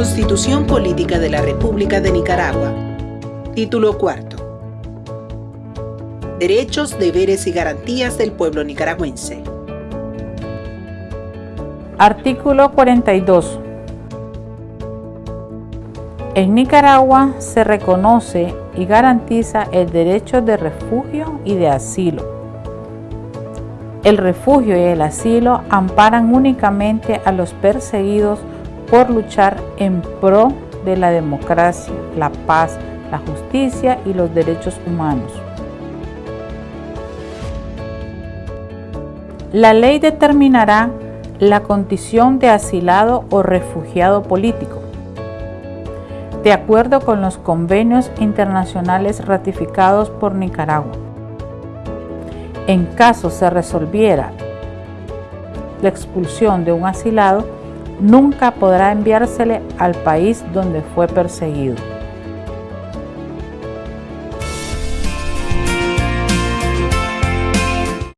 Constitución Política de la República de Nicaragua. Título cuarto. Derechos, deberes y garantías del pueblo nicaragüense. Artículo 42. En Nicaragua se reconoce y garantiza el derecho de refugio y de asilo. El refugio y el asilo amparan únicamente a los perseguidos por luchar en pro de la democracia, la paz, la justicia y los derechos humanos. La ley determinará la condición de asilado o refugiado político, de acuerdo con los convenios internacionales ratificados por Nicaragua. En caso se resolviera la expulsión de un asilado, nunca podrá enviársele al país donde fue perseguido.